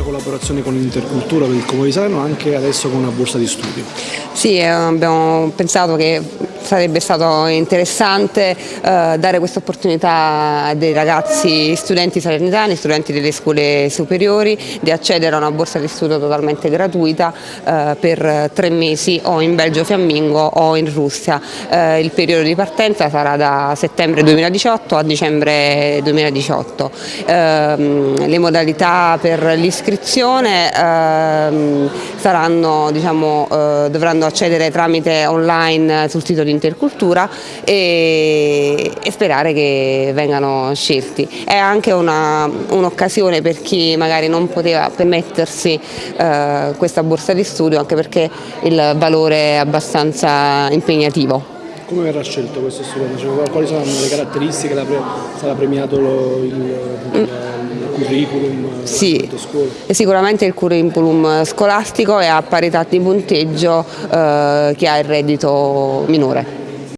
collaborazione con l'Intercultura per il Comune di Salerno anche adesso con una borsa di studio. Sì, eh, abbiamo pensato che sarebbe stato interessante eh, dare questa opportunità a dei ragazzi studenti salernitani, studenti delle scuole superiori di accedere a una borsa di studio totalmente gratuita eh, per tre mesi o in Belgio Fiammingo o in Russia. Eh, il periodo di partenza sarà da settembre 2018 a dicembre 2018. Ehm, le modalità per l'iscrizione ehm, diciamo, eh, dovranno accedere tramite online sul sito di Intercultura e, e sperare che vengano scelti. È anche un'occasione un per chi magari non poteva permettersi eh, questa borsa di studio anche perché il valore è abbastanza impegnativo. Come verrà scelto questo studente? Cioè, quali saranno le caratteristiche? Sarà premiato il, il, il curriculum? Sì, sicuramente il curriculum scolastico e a parità di punteggio eh, che ha il reddito minore.